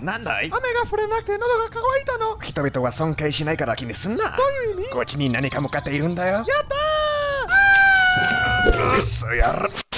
なんだい雨が降れなくて喉が乾いたの人々は尊敬しないから気にすんなどういう意味こっちに何か向かっているんだよやったーくそやる